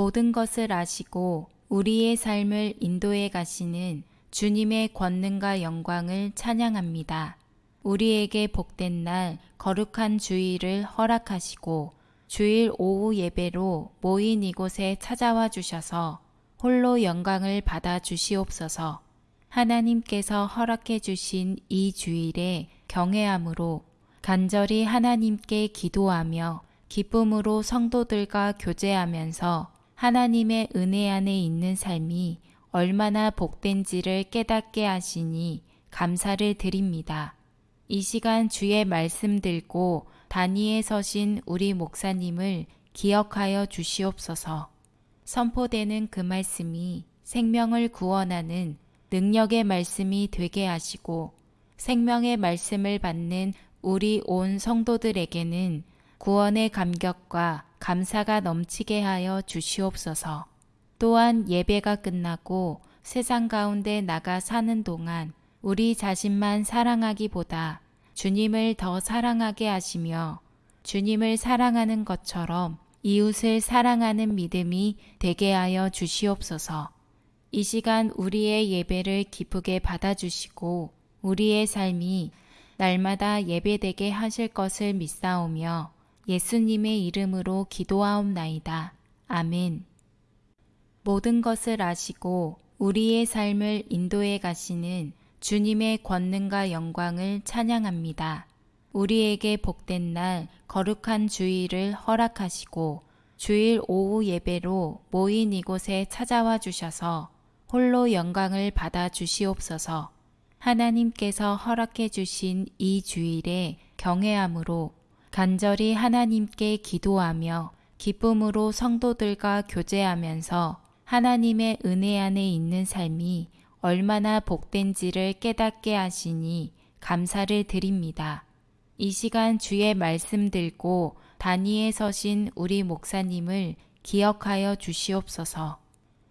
모든 것을 아시고 우리의 삶을 인도해 가시는 주님의 권능과 영광을 찬양합니다. 우리에게 복된 날 거룩한 주일을 허락하시고 주일 오후 예배로 모인 이곳에 찾아와 주셔서 홀로 영광을 받아 주시옵소서. 하나님께서 허락해 주신 이 주일에 경외함으로 간절히 하나님께 기도하며 기쁨으로 성도들과 교제하면서 하나님의 은혜 안에 있는 삶이 얼마나 복된지를 깨닫게 하시니 감사를 드립니다. 이 시간 주의 말씀 들고 단위에 서신 우리 목사님을 기억하여 주시옵소서. 선포되는 그 말씀이 생명을 구원하는 능력의 말씀이 되게 하시고 생명의 말씀을 받는 우리 온 성도들에게는 구원의 감격과 감사가 넘치게 하여 주시옵소서. 또한 예배가 끝나고 세상 가운데 나가 사는 동안 우리 자신만 사랑하기보다 주님을 더 사랑하게 하시며 주님을 사랑하는 것처럼 이웃을 사랑하는 믿음이 되게 하여 주시옵소서. 이 시간 우리의 예배를 기쁘게 받아주시고 우리의 삶이 날마다 예배되게 하실 것을 믿사오며 예수님의 이름으로 기도하옵나이다. 아멘. 모든 것을 아시고 우리의 삶을 인도해 가시는 주님의 권능과 영광을 찬양합니다. 우리에게 복된 날 거룩한 주일을 허락하시고 주일 오후 예배로 모인 이곳에 찾아와 주셔서 홀로 영광을 받아 주시옵소서. 하나님께서 허락해 주신 이 주일에 경외함으로 간절히 하나님께 기도하며 기쁨으로 성도들과 교제하면서 하나님의 은혜 안에 있는 삶이 얼마나 복된지를 깨닫게 하시니 감사를 드립니다. 이 시간 주의 말씀 들고 단위에 서신 우리 목사님을 기억하여 주시옵소서.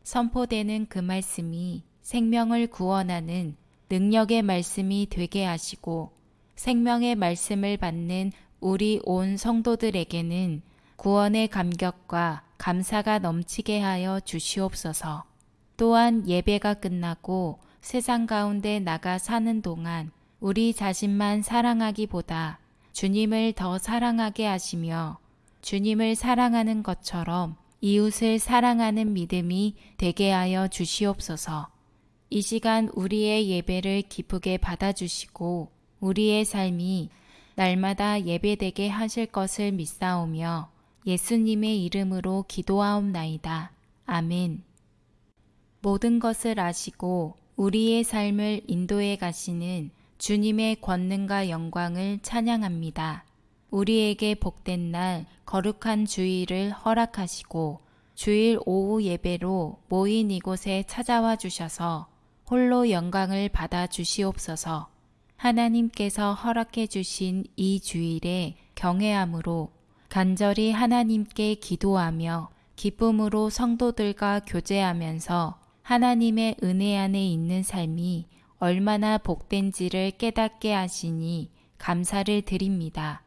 선포되는 그 말씀이 생명을 구원하는 능력의 말씀이 되게 하시고 생명의 말씀을 받는 우리 온 성도들에게는 구원의 감격과 감사가 넘치게 하여 주시옵소서. 또한 예배가 끝나고 세상 가운데 나가 사는 동안 우리 자신만 사랑하기보다 주님을 더 사랑하게 하시며 주님을 사랑하는 것처럼 이웃을 사랑하는 믿음이 되게 하여 주시옵소서. 이 시간 우리의 예배를 기쁘게 받아주시고 우리의 삶이 날마다 예배되게 하실 것을 믿사오며 예수님의 이름으로 기도하옵나이다. 아멘. 모든 것을 아시고 우리의 삶을 인도해 가시는 주님의 권능과 영광을 찬양합니다. 우리에게 복된 날 거룩한 주일을 허락하시고 주일 오후 예배로 모인 이곳에 찾아와 주셔서 홀로 영광을 받아 주시옵소서. 하나님께서 허락해 주신 이 주일에 경외함으로 간절히 하나님께 기도하며 기쁨으로 성도들과 교제하면서 하나님의 은혜 안에 있는 삶이 얼마나 복된지를 깨닫게 하시니 감사를 드립니다.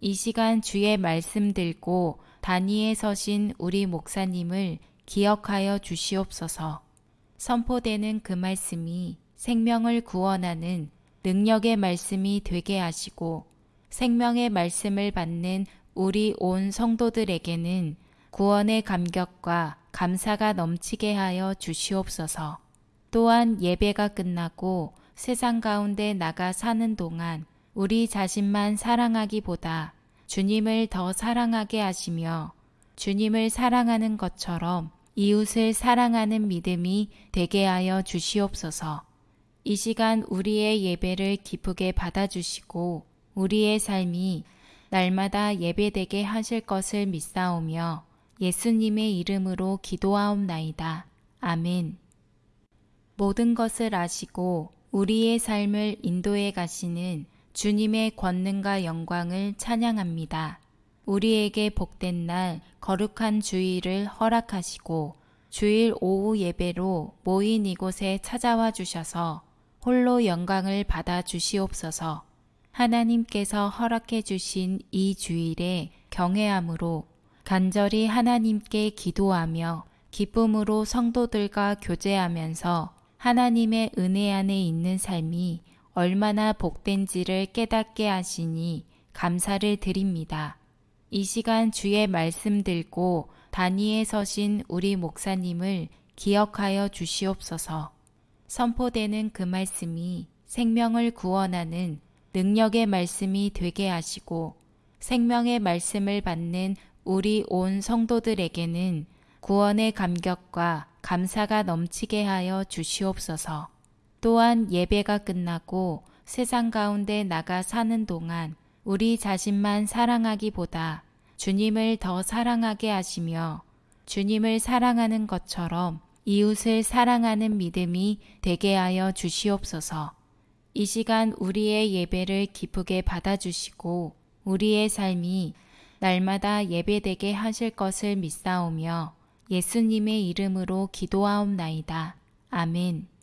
이 시간 주의 말씀 들고 단위에 서신 우리 목사님을 기억하여 주시옵소서. 선포되는 그 말씀이 생명을 구원하는 능력의 말씀이 되게 하시고 생명의 말씀을 받는 우리 온 성도들에게는 구원의 감격과 감사가 넘치게 하여 주시옵소서. 또한 예배가 끝나고 세상 가운데 나가 사는 동안 우리 자신만 사랑하기보다 주님을 더 사랑하게 하시며 주님을 사랑하는 것처럼 이웃을 사랑하는 믿음이 되게 하여 주시옵소서. 이 시간 우리의 예배를 기쁘게 받아주시고 우리의 삶이 날마다 예배되게 하실 것을 믿사오며 예수님의 이름으로 기도하옵나이다. 아멘. 모든 것을 아시고 우리의 삶을 인도해 가시는 주님의 권능과 영광을 찬양합니다. 우리에게 복된 날 거룩한 주일을 허락하시고 주일 오후 예배로 모인 이곳에 찾아와 주셔서 홀로 영광을 받아 주시옵소서. 하나님께서 허락해 주신 이 주일에 경외함으로 간절히 하나님께 기도하며 기쁨으로 성도들과 교제하면서 하나님의 은혜 안에 있는 삶이 얼마나 복된지를 깨닫게 하시니 감사를 드립니다. 이 시간 주의 말씀 들고 단위에 서신 우리 목사님을 기억하여 주시옵소서. 선포되는 그 말씀이 생명을 구원하는 능력의 말씀이 되게 하시고 생명의 말씀을 받는 우리 온 성도들에게는 구원의 감격과 감사가 넘치게 하여 주시옵소서. 또한 예배가 끝나고 세상 가운데 나가 사는 동안 우리 자신만 사랑하기보다 주님을 더 사랑하게 하시며 주님을 사랑하는 것처럼 이웃을 사랑하는 믿음이 되게 하여 주시옵소서. 이 시간 우리의 예배를 기쁘게 받아주시고 우리의 삶이 날마다 예배되게 하실 것을 믿사오며 예수님의 이름으로 기도하옵나이다. 아멘.